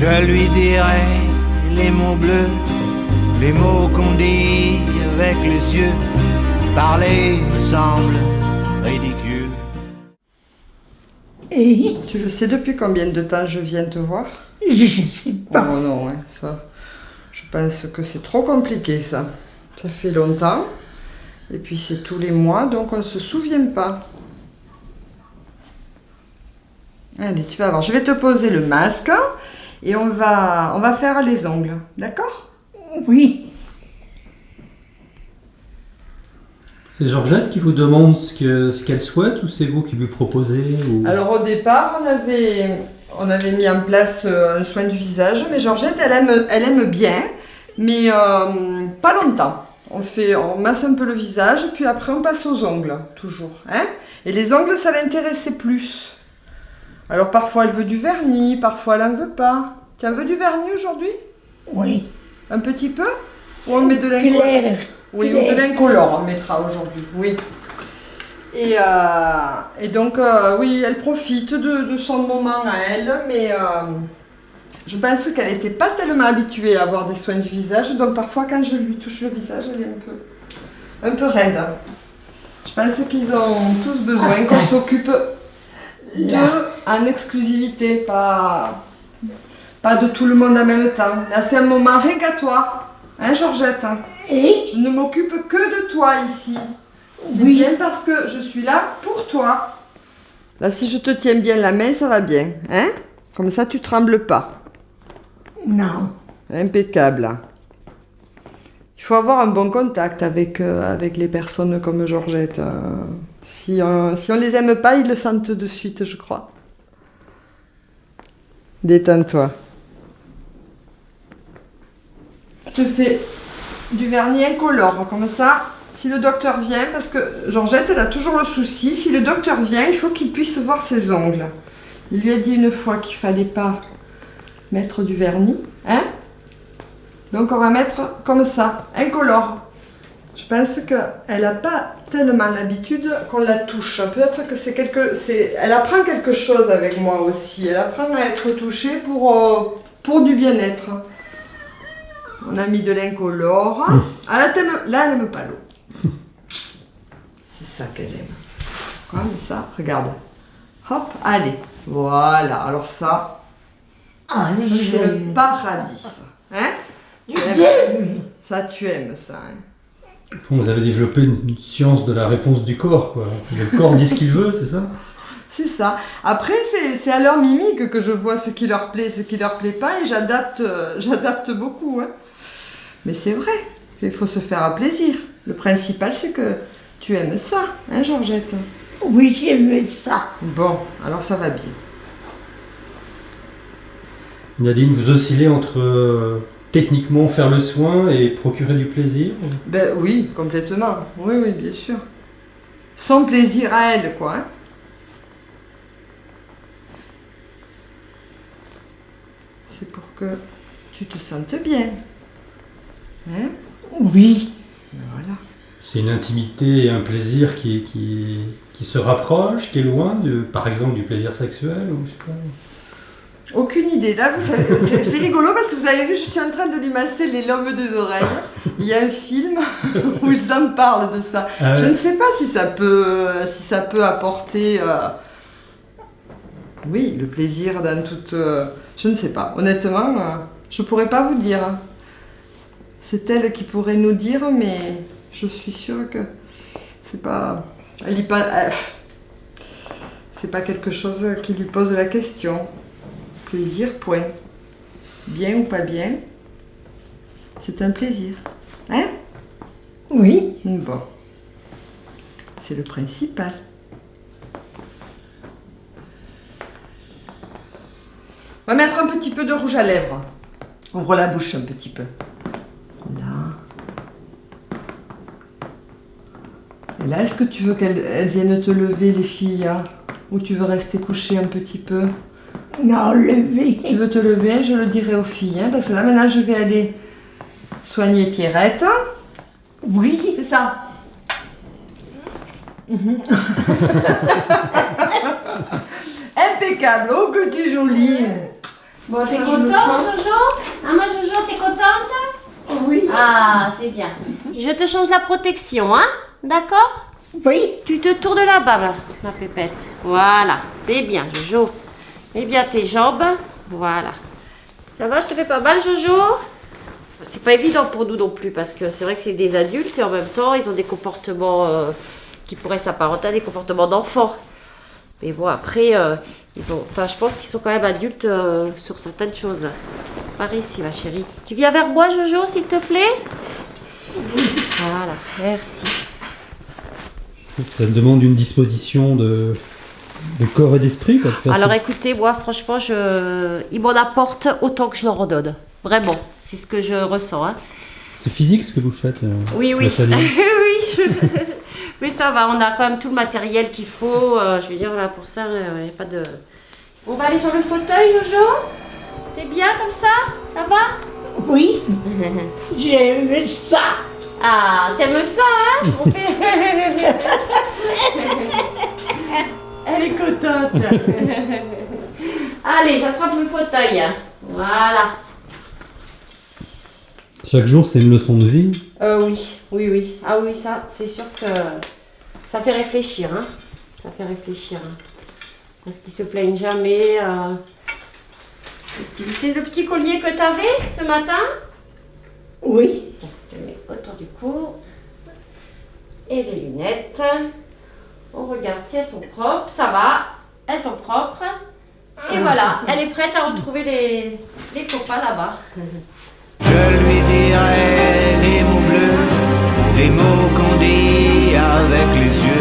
Je lui dirai les mots bleus, les mots qu'on dit avec les yeux. Parler me semble ridicule. Et Tu le sais depuis combien de temps je viens te voir je sais pas. Oh non, hein, ça. Je pense que c'est trop compliqué ça. Ça fait longtemps. Et puis c'est tous les mois, donc on ne se souvient pas. Allez, tu vas voir. Je vais te poser le masque et on va, on va faire les ongles. D'accord? Oui, C'est Georgette qui vous demande ce que- ce qu'elle souhaite ou c'est vous qui lui proposez ou... Alors au départ, on avait, on avait mis en place euh, un soin du visage, mais Georgette, elle aime, elle aime bien, mais euh, pas longtemps. On fait, on masse un peu le visage, puis après on passe aux ongles, toujours. Hein Et les ongles, ça l'intéressait plus. Alors parfois elle veut du vernis, parfois elle en veut pas. Tu en veux du vernis aujourd'hui? Oui. Un petit peu? Ou on met de l'incolore Claire. oui, ou de l'incolore, on mettra aujourd'hui, oui. Et, euh, et donc, euh, oui, elle profite de, de son moment à elle, mais euh, je pense qu'elle n'était pas tellement habituée à avoir des soins du visage, donc parfois quand je lui touche le visage, elle est un peu, un peu raide. Je pense qu'ils ont tous besoin qu'on s'occupe d'eux en exclusivité, pas, pas de tout le monde en même temps. Là, c'est un moment rien qu'à toi, hein, Georgette Et? Je ne m'occupe que de toi ici. C'est Oui. bien parce que je suis là pour toi. Là, si je te tiens bien la main, ça va bien. Hein? Comme ça, tu trembles pas. non. Impeccable. Il faut avoir un bon contact avec, euh, avec les personnes comme Georgette. euh. si, on, si on les aime pas, ils le sentent de suite, je crois. Détends-toi. Je te fais du vernis incolore, comme ça, si le docteur vient, parce que Georgette, elle a toujours le souci, si le docteur vient, il faut qu'il puisse voir ses ongles. Il lui a dit une fois qu'il fallait pas mettre du vernis, hein Donc on va mettre comme ça, incolore. Je pense qu'elle n'a pas tellement l'habitude qu'on la touche. Peut-être que c'est quelque... c'est- Elle apprend quelque chose avec moi aussi. Elle apprend à être touchée pour, euh, pour du bien-être. On a mis de l'incolore. Ah, là, là, elle n'aime pas l'eau. C'est ça qu'elle aime. Comme ça, regarde. Hop, allez. Voilà, alors ça, Ah, c'est le paradis. Hein? Je t'aime. Ça, tu aimes ça. hein? Vous avez développé une science de la réponse du corps, quoi. Le corps dit ce qu'il veut, c'est ça? C'est ça. Après, c'est à leur mimique que je vois ce qui leur plaît, ce qui leur plaît pas, et j'adapte, euh, j'adapte beaucoup. hein. Mais c'est vrai, il faut se faire plaisir. Le principal, c'est que tu aimes ça, hein, Georgette? Oui, j'aime ça. Bon, alors ça va bien. Nadine, vous oscillez entre euh, techniquement faire le soin et procurer du plaisir Ben oui, complètement. Oui, oui, bien sûr. Son plaisir à elle, quoi. hein. C'est pour que tu te sentes bien. Hein Oui, Voilà. C'est une intimité et un plaisir qui, qui, qui se rapproche, qui est loin, de, par exemple, du plaisir sexuel ou je sais pas. Aucune idée. Là, vous savez, c'est- rigolo parce que vous avez vu, je suis en train de lui masser les lobes des oreilles. Il y a un film où ils en parlent de ça. Ah Je ne sais pas si ça peut, si ça peut apporter, euh, oui, le plaisir dans toute. euh, je ne sais pas. Honnêtement, euh, je pourrais pas vous dire. C'est elle qui pourrait nous dire, mais je suis sûre que c'est pas. Elle y pas. euh, c'est pas quelque chose qui lui pose la question. Plaisir, point. Bien ou pas bien, c'est un plaisir. Hein? Oui. Bon. C'est le principal. On va mettre un petit peu de rouge à lèvres. Ouvre la bouche un petit peu. Là. Et là, est-ce que tu veux qu'elles elles viennent te lever, les filles hein Ou tu veux rester couché un petit peu? Non, levé. Tu veux te lever Je le dirai aux filles. hein, parce que là, maintenant, je vais aller soigner Pierrette. Oui, C'est ça. Mhm. Impeccable, oh que tu es jolie. Bon, t'es contente. Jojo? Hein, ma Jojo, t'es contente? Oui. Ah, c'est bien. Je te change la protection, hein? D'accord? Oui. Tu te tournes là-bas, ma pépette. Voilà, c'est bien, Jojo. Mets bien tes jambes. Voilà. Ça va, je te fais pas mal, Jojo? C'est pas évident pour nous non plus, parce que c'est vrai que c'est des adultes et en même temps, ils ont des comportements euh, qui pourraient s'apparenter à des comportements d'enfants. Mais bon, après, euh, ils ont, enfin, je pense qu'ils sont quand même adultes euh, sur certaines choses. Par ici, ma chérie. Tu viens vers moi, Jojo, s'il te plaît? Voilà, merci. Ça demande une disposition de, de corps et d'esprit. Alors écoutez, moi franchement, je... il m'en apporte autant que je leur en donne. Vraiment, c'est ce que je ressens. hein. C'est physique ce que vous faites euh, Oui, oui. Oui. je- Mais ça va, on a quand même tout le matériel qu'il faut. euh, je veux dire, là, pour ça, il n'y a pas de... On va aller sur le fauteuil, Jojo? T'es bien comme ça? Ça va? Oui. J'ai ça. Ah, t'aimes ça, hein? On fait- Elle est contente. Allez, j'attrape le fauteuil. Voilà. Chaque jour, c'est une leçon de vie. Euh, oui, oui, oui. Ah oui, ça, c'est sûr que ça fait réfléchir, hein. Ça fait réfléchir. hein. Parce qu'ils se plaignent jamais. euh. Le petit- C'est le petit collier que tu avais ce matin? Oui. Je le mets autour du cou. Et les lunettes. On regarde si elles sont propres. Ça va, elles sont propres. Et voilà, elle est prête à retrouver les, les copains là-bas. Je lui dirai les mots bleus, les mots qu'on dit avec les yeux.